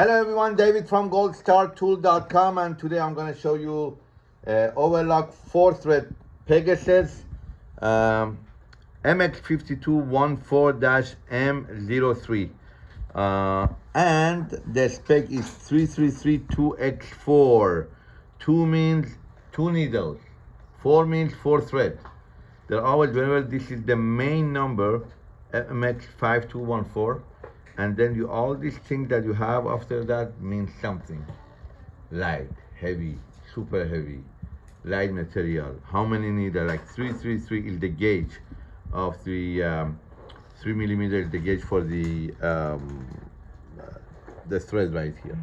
Hello everyone, David from goldstartool.com and today I'm going to show you uh, overlock 4 thread Pegasus um, MX5214-M03 uh, and the spec is 3332X4 2 means 2 needles. 4 means 4 thread they're always whenever this is the main number MX5214 and then you all these things that you have after that means something. Light heavy super heavy light material. How many needle like 333 is the gauge of the um, three millimeter is the gauge for the um, the thread right here.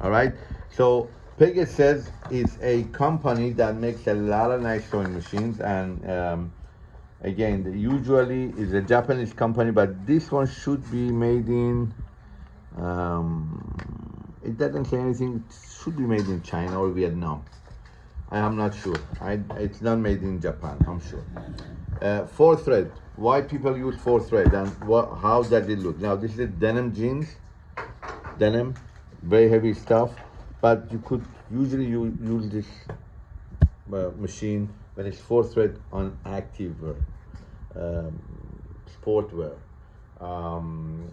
All right? So Pegasus is a company that makes a lot of nice sewing machines and um, again usually is a Japanese company but this one should be made in um, it doesn't say anything. It should be made in China or Vietnam. I am not sure. I, it's not made in Japan I'm sure. Uh, four thread. Why people use four thread and what how does it look? Now this is denim jeans. Denim very heavy stuff. But you could usually use, use this uh, machine when it's four thread on active wear, um, sport wear. Um,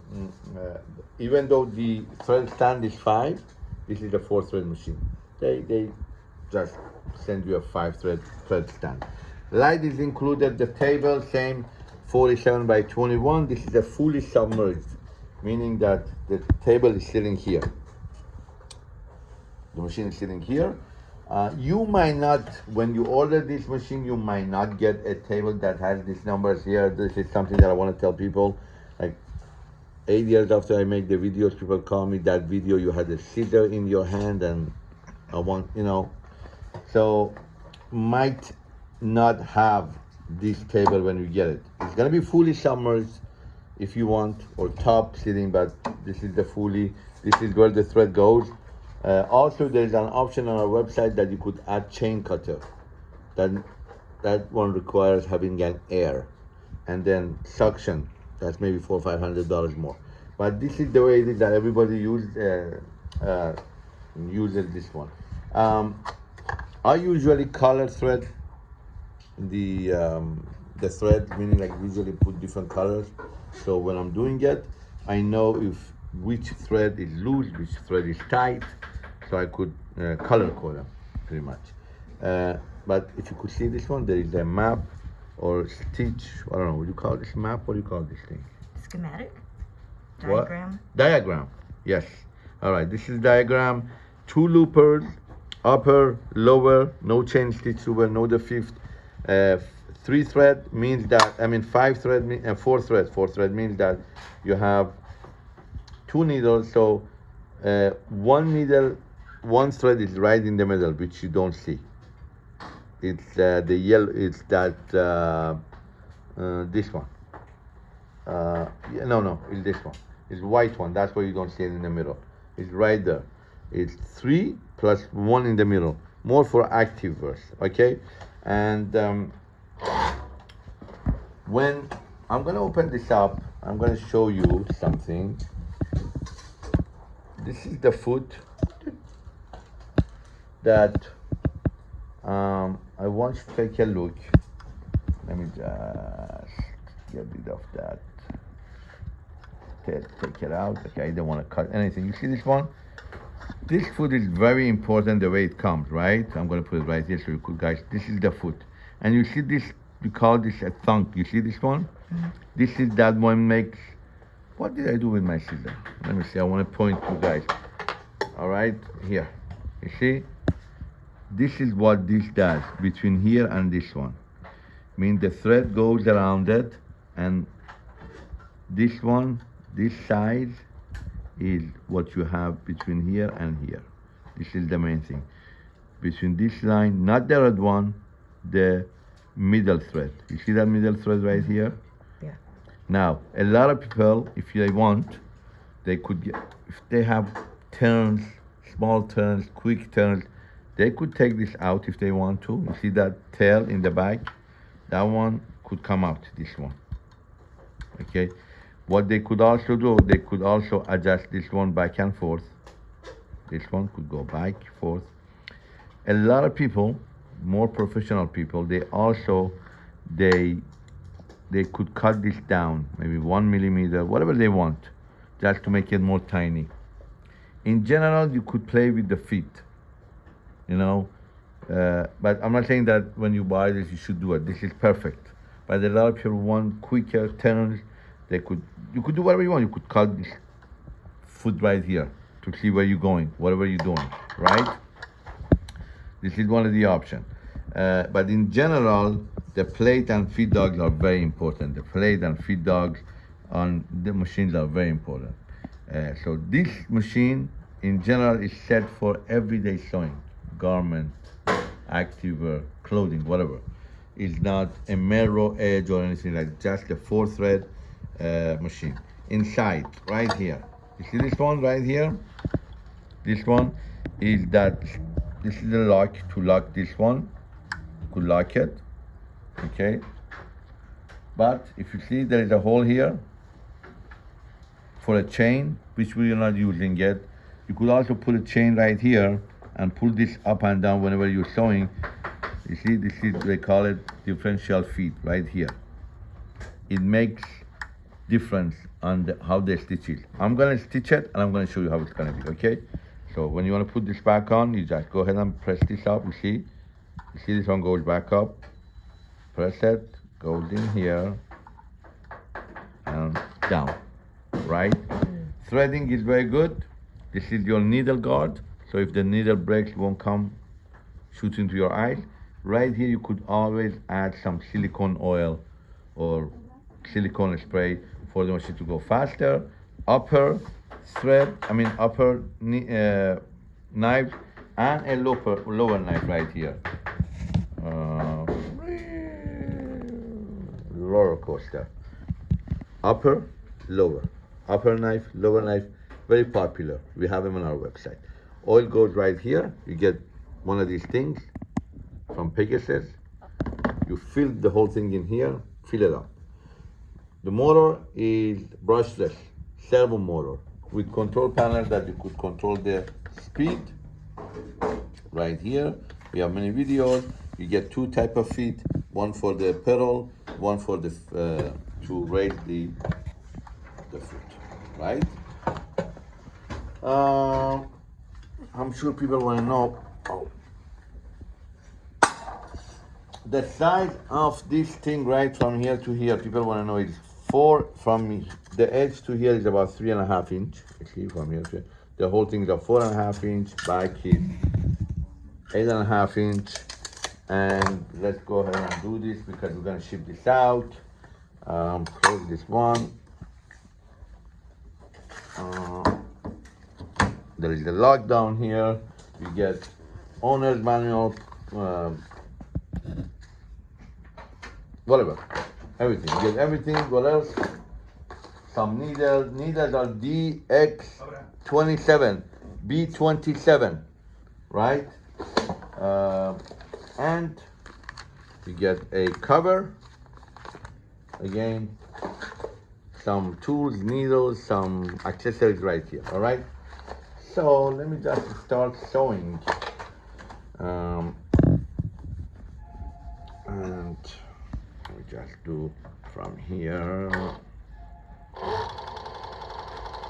uh, even though the thread stand is five, this is a four thread machine. They, they just send you a five thread thread stand. Light is included, the table same 47 by 21. This is a fully submerged, meaning that the table is sitting here. The machine is sitting here. Uh, you might not, when you order this machine, you might not get a table that has these numbers here. This is something that I want to tell people. Like eight years after I make the videos, people call me that video, you had a scissor in your hand and I want, you know. So might not have this table when you get it. It's gonna be fully submerged if you want, or top sitting, but this is the fully, this is where the thread goes. Uh, also, there's an option on our website that you could add chain cutter. That, that one requires having an air. And then suction, that's maybe four or five hundred dollars more. But this is the way it is that everybody use, uh, uh, uses this one. Um, I usually color thread the um, the thread, meaning like usually put different colors. So when I'm doing it, I know if which thread is loose, which thread is tight, so I could uh, color code them pretty much. Uh, but if you could see this one, there is a map or stitch, I don't know, what do you call this map? What do you call this thing? Schematic? What? Diagram? Diagram, yes. All right, this is diagram. Two loopers, upper, lower, no chain stitch over, no the fifth. Uh, three thread means that, I mean five thread, and uh, four thread, four thread means that you have two needles, so uh, one needle, one thread is right in the middle, which you don't see. It's uh, the yellow, it's that, uh, uh, this one. Uh, yeah, no, no, it's this one. It's white one, that's why you don't see it in the middle. It's right there. It's three plus one in the middle, more for active verse, okay? And um, when I'm gonna open this up, I'm gonna show you something. This is the foot that um, I want to take a look. Let me just get rid of that. Take, it out. Okay, I don't want to cut anything. You see this one? This foot is very important the way it comes, right? I'm going to put it right here so you could guys, this is the foot. And you see this, we call this a thunk. You see this one? Mm -hmm. This is that one makes, what did I do with my scissor? Let me see, I want to point you guys. All right, here. You see? This is what this does between here and this one. I mean the thread goes around it and this one, this side is what you have between here and here. This is the main thing. Between this line, not the red one, the middle thread. You see that middle thread right here? Yeah. Now, a lot of people, if they want, they could get, if they have turns, small turns, quick turns, they could take this out if they want to. You see that tail in the back? That one could come out, this one. Okay? What they could also do, they could also adjust this one back and forth. This one could go back, forth. A lot of people, more professional people, they also, they, they could cut this down, maybe one millimeter, whatever they want, just to make it more tiny. In general, you could play with the feet, you know, uh, but I'm not saying that when you buy this, you should do it. This is perfect. But a lot of people want quicker turns. They could, you could do whatever you want. You could cut this foot right here to see where you're going, whatever you're doing, right? This is one of the options. Uh, but in general, the plate and feed dogs are very important. The plate and feed dogs on the machines are very important. Uh, so this machine, in general, is set for everyday sewing, garment, activewear, clothing, whatever. It's not a mirror edge or anything like just a four thread uh, machine. Inside, right here. You see this one right here? This one is that, this is the lock to lock this one. You could lock it, okay? But if you see there is a hole here for a chain, which we are not using yet. You could also put a chain right here and pull this up and down whenever you're sewing. You see, this is, they call it differential feed right here. It makes difference on the, how they stitch it. I'm gonna stitch it and I'm gonna show you how it's gonna be, okay? So when you wanna put this back on, you just go ahead and press this up, you see? You see this one goes back up, press it, goes in here, and down, right? Mm. Threading is very good. This is your needle guard. So if the needle breaks, it won't come shoot into your eyes. Right here, you could always add some silicone oil or silicone spray for the machine to go faster. Upper thread, I mean upper uh, knife and a lower, lower knife right here. Uh, roller coaster. Upper, lower. Upper knife, lower knife, very popular. We have them on our website. Oil goes right here. You get one of these things from Pegasus. You fill the whole thing in here, fill it up. The motor is brushless, servo motor with control panels that you could control the speed right here. We have many videos. You get two type of feet, one for the pedal, one for the uh, to raise the the foot, right? Uh, I'm sure people want to know oh, the size of this thing right from here to here. People want to know is four from the edge to here is about three and a half inch. See from here to the whole thing is a four and a half inch. Back is eight and a half inch. And let's go ahead and do this because we're gonna ship this out. Um, close this one. Uh, there is the lock down here. You get owner's manual, uh, whatever, everything. You get everything. What else? Some needles. Needles are DX27, B27, right? Uh, and you get a cover. Again, some tools, needles, some accessories right here, all right? So let me just start sewing. Um, and me just do from here.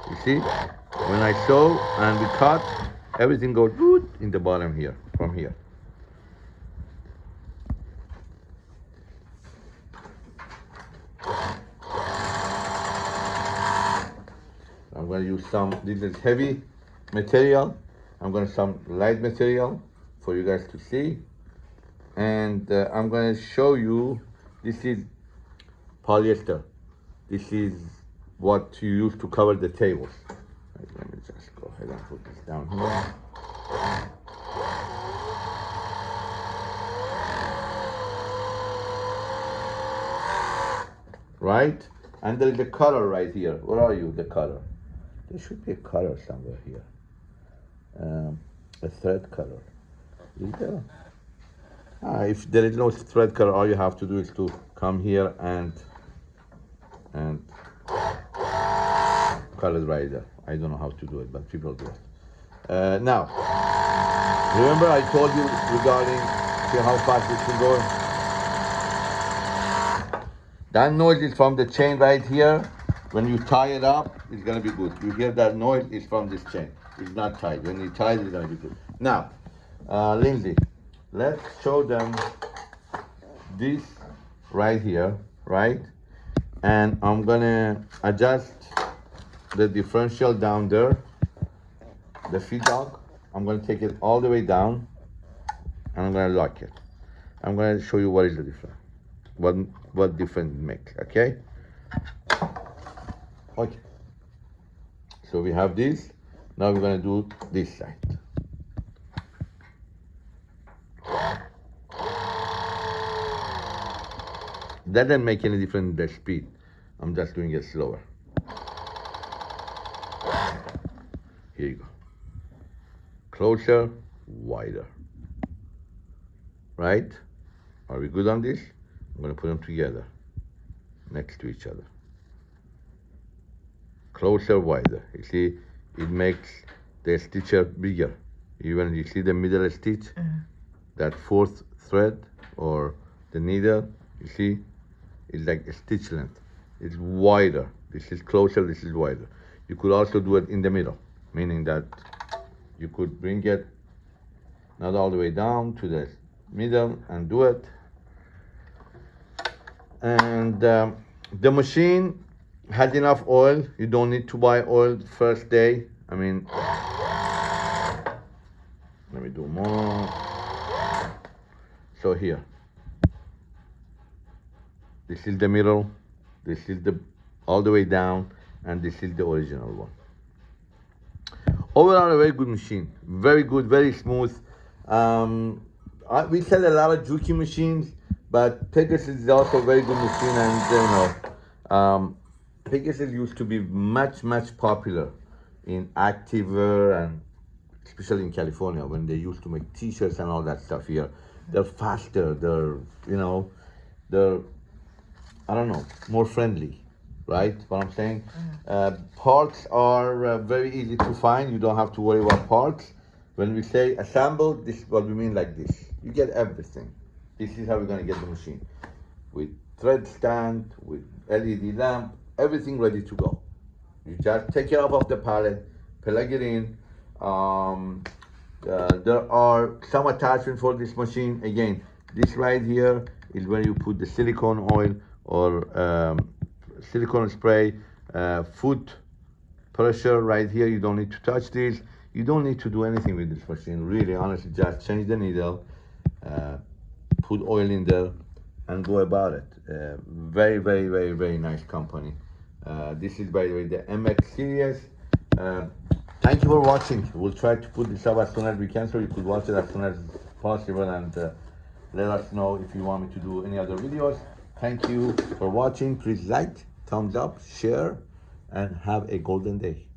You see, when I sew and we cut, everything goes in the bottom here, from here. I'm going to use some, this is heavy material. I'm going to some light material for you guys to see. And uh, I'm going to show you, this is polyester. This is what you use to cover the tables. Right, let me just go ahead and put this down here. Right? And there is a color right here. Where are you, the color? There should be a color somewhere here um, a thread color. Is there? Ah, if there is no thread color, all you have to do is to come here and and colors right there. I don't know how to do it, but people do it. Uh, now, remember I told you regarding see how fast this can go? That noise is from the chain right here. When you tie it up, it's gonna be good. You hear that noise, it's from this chain. It's not tied. When it, it's gonna be good. Now, uh, Lindsay, let's show them this right here, right? And I'm gonna adjust the differential down there, the feed dog. I'm gonna take it all the way down and I'm gonna lock it. I'm gonna show you what is the difference, what, what difference it makes, okay? Okay. So we have this, now we're gonna do this side. That doesn't make any difference the speed. I'm just doing it slower. Here you go. Closer, wider. Right? Are we good on this? I'm gonna put them together, next to each other. Closer, wider. You see, it makes the stitcher bigger. Even you see the middle stitch, that fourth thread or the needle, you see, it's like a stitch length. It's wider. This is closer, this is wider. You could also do it in the middle, meaning that you could bring it not all the way down to the middle and do it. And um, the machine has enough oil. You don't need to buy oil first day. I mean, let me do more. So here, this is the middle, this is the all the way down, and this is the original one. Overall, a very good machine. Very good, very smooth. Um, I, we sell a lot of Juki machines, but Pegasus is also a very good machine, and you know, um, Pegasus used to be much, much popular in activewear and especially in California when they used to make T-shirts and all that stuff here. They're faster. They're you know, they're I don't know, more friendly, right? What I'm saying. Uh, parts are uh, very easy to find. You don't have to worry about parts. When we say assemble, this is what we mean like this. You get everything. This is how we're gonna get the machine with thread stand, with LED lamp, everything ready to go. You just take it off of the pallet, plug it in. Um, uh, there are some attachment for this machine. Again, this right here is where you put the silicone oil or um, silicone spray, uh, foot pressure right here. You don't need to touch this. You don't need to do anything with this machine. Really, honestly, just change the needle, uh, put oil in there, and go about it. Uh, very, very, very, very nice company. Uh, this is, by the way, the MX series. Uh, thank you for watching. We'll try to put this up as soon as we can, so you could watch it as soon as possible, and uh, let us know if you want me to do any other videos. Thank you for watching. Please like, thumbs up, share, and have a golden day.